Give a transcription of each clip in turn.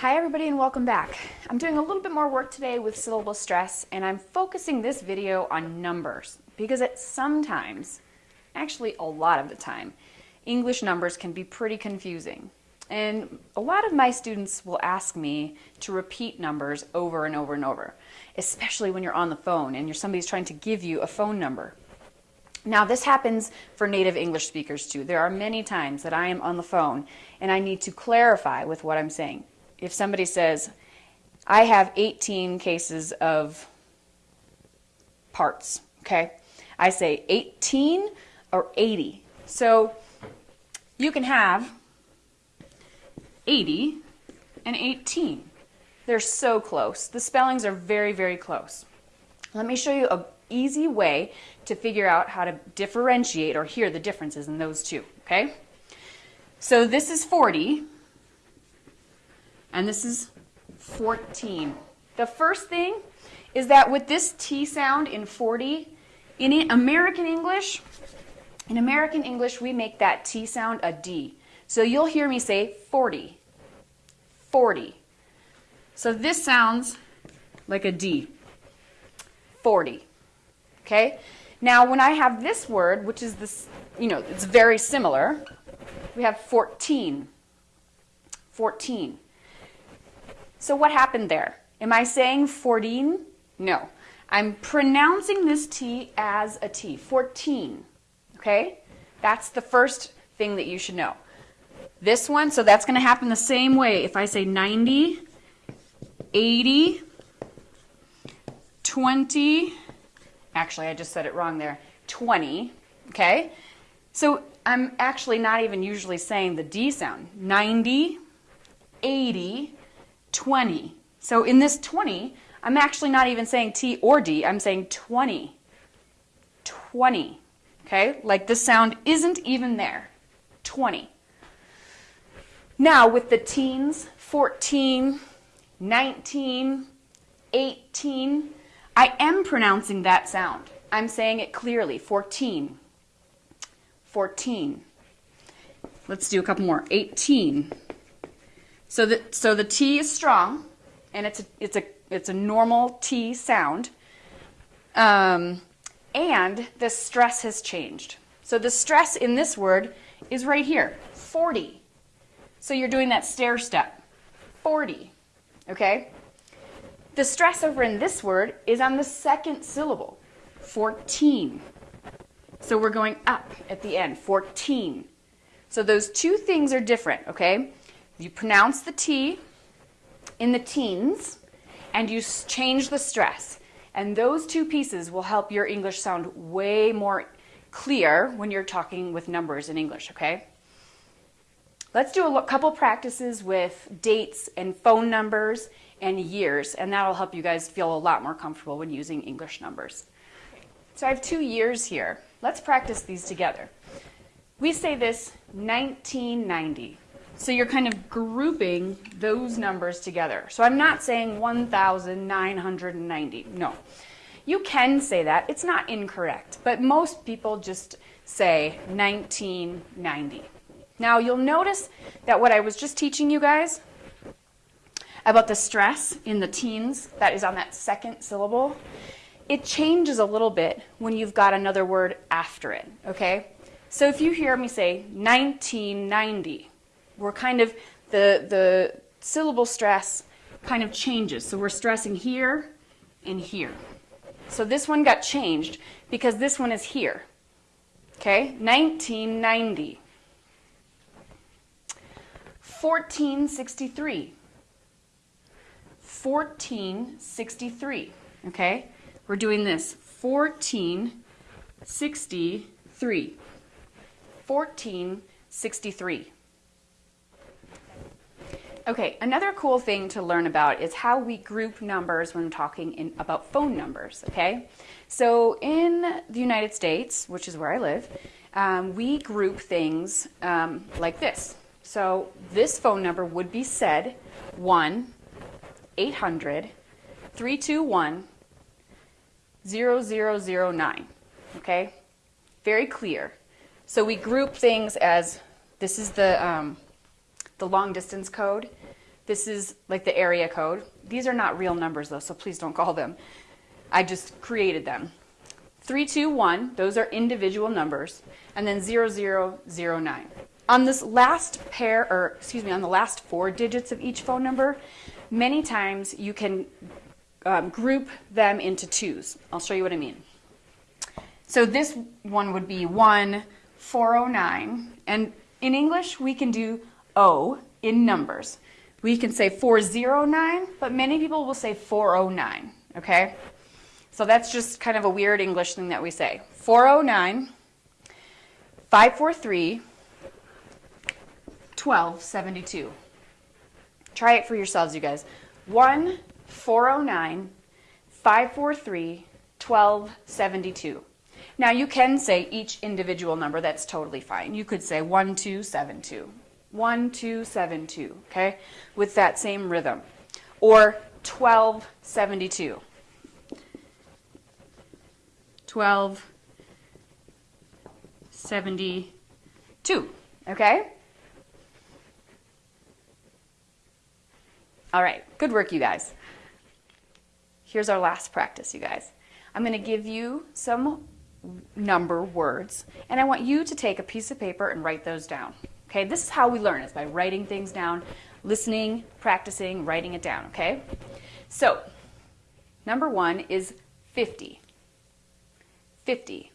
Hi everybody and welcome back. I'm doing a little bit more work today with syllable stress and I'm focusing this video on numbers because it sometimes, actually a lot of the time, English numbers can be pretty confusing. And a lot of my students will ask me to repeat numbers over and over and over, especially when you're on the phone and you're somebody's trying to give you a phone number. Now this happens for native English speakers too. There are many times that I am on the phone and I need to clarify with what I'm saying if somebody says, I have 18 cases of parts, okay? I say 18 or 80. So you can have 80 and 18. They're so close. The spellings are very, very close. Let me show you an easy way to figure out how to differentiate or hear the differences in those two, okay? So this is 40, and this is 14. The first thing is that with this T sound in 40, in American English, in American English, we make that T sound a D. So you'll hear me say 40, 40. So this sounds like a D, 40, okay? Now when I have this word, which is this, you know, it's very similar, we have 14, 14. So what happened there? Am I saying 14? No. I'm pronouncing this T as a T, 14, okay? That's the first thing that you should know. This one, so that's going to happen the same way. If I say 90, 80, 20, actually I just said it wrong there, 20, okay? So I'm actually not even usually saying the D sound. 90, 80, 20. So in this 20, I'm actually not even saying T or D, I'm saying 20. 20. Okay, like the sound isn't even there. 20. Now with the teens, 14, 19, 18, I am pronouncing that sound. I'm saying it clearly, 14, 14. Let's do a couple more, 18, so the, so the T is strong, and it's a, it's a, it's a normal T sound. Um, and the stress has changed. So the stress in this word is right here, 40. So you're doing that stair step, 40, okay? The stress over in this word is on the second syllable, 14. So we're going up at the end, 14. So those two things are different, okay? You pronounce the T in the teens and you change the stress. And those two pieces will help your English sound way more clear when you're talking with numbers in English, okay? Let's do a couple practices with dates and phone numbers and years, and that'll help you guys feel a lot more comfortable when using English numbers. So I have two years here. Let's practice these together. We say this 1990. So you're kind of grouping those numbers together. So I'm not saying 1,990. No. You can say that. It's not incorrect. But most people just say 1990. Now you'll notice that what I was just teaching you guys about the stress in the teens that is on that second syllable, it changes a little bit when you've got another word after it, okay? So if you hear me say 1990, we're kind of, the, the syllable stress kind of changes. So we're stressing here and here. So this one got changed because this one is here. Okay, 1990. 1463. 1463. Okay, we're doing this. 1463. 1463. Okay, another cool thing to learn about is how we group numbers when talking in, about phone numbers, okay? So in the United States, which is where I live, um, we group things um, like this. So this phone number would be said 1-800-321-0009, okay? Very clear. So we group things as, this is the, um, the long distance code. This is like the area code. These are not real numbers though, so please don't call them. I just created them. 321, those are individual numbers, and then 0009. On this last pair, or excuse me, on the last four digits of each phone number, many times you can um, group them into twos. I'll show you what I mean. So this one would be 1409, and in English we can do O in numbers. We can say 409, but many people will say 409, okay? So that's just kind of a weird English thing that we say. 409, 543, 1272. Try it for yourselves, you guys. 1 409 543 1272. Now you can say each individual number, that's totally fine. You could say 1272, 1272, okay, with that same rhythm. Or 1272. 1272, okay? All right, good work, you guys. Here's our last practice, you guys. I'm going to give you some number words, and I want you to take a piece of paper and write those down. Okay, this is how we learn, is by writing things down, listening, practicing, writing it down, okay? So, number one is 50. 50.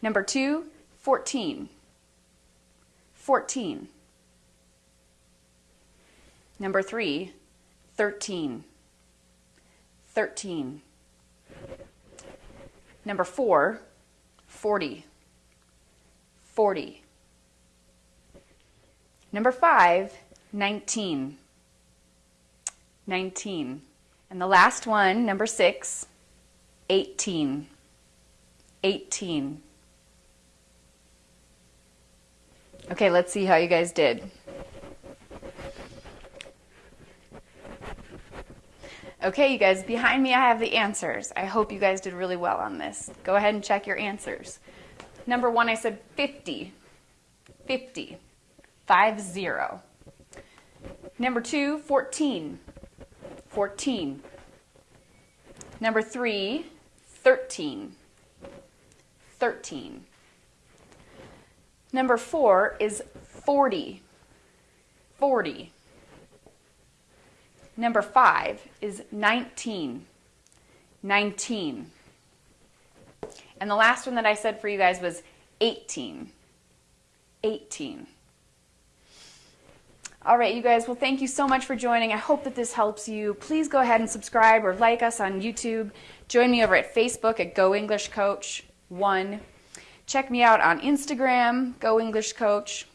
Number two, 14. 14. Number three, 13. 13. Number four, 40. 40. Number five, 19. 19. And the last one, number six, 18. 18. Okay, let's see how you guys did. Okay, you guys, behind me I have the answers. I hope you guys did really well on this. Go ahead and check your answers. Number one, I said 50. 50. 5 0. Number two, 14. 14. Number three, 13. 13. Number four is 40. 40. Number five is 19. 19. And the last one that I said for you guys was 18. 18. All right, you guys, well, thank you so much for joining. I hope that this helps you. Please go ahead and subscribe or like us on YouTube. Join me over at Facebook at Go English Coach 1. Check me out on Instagram, Go English Coach.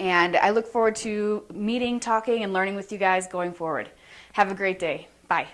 And I look forward to meeting, talking, and learning with you guys going forward. Have a great day. Bye.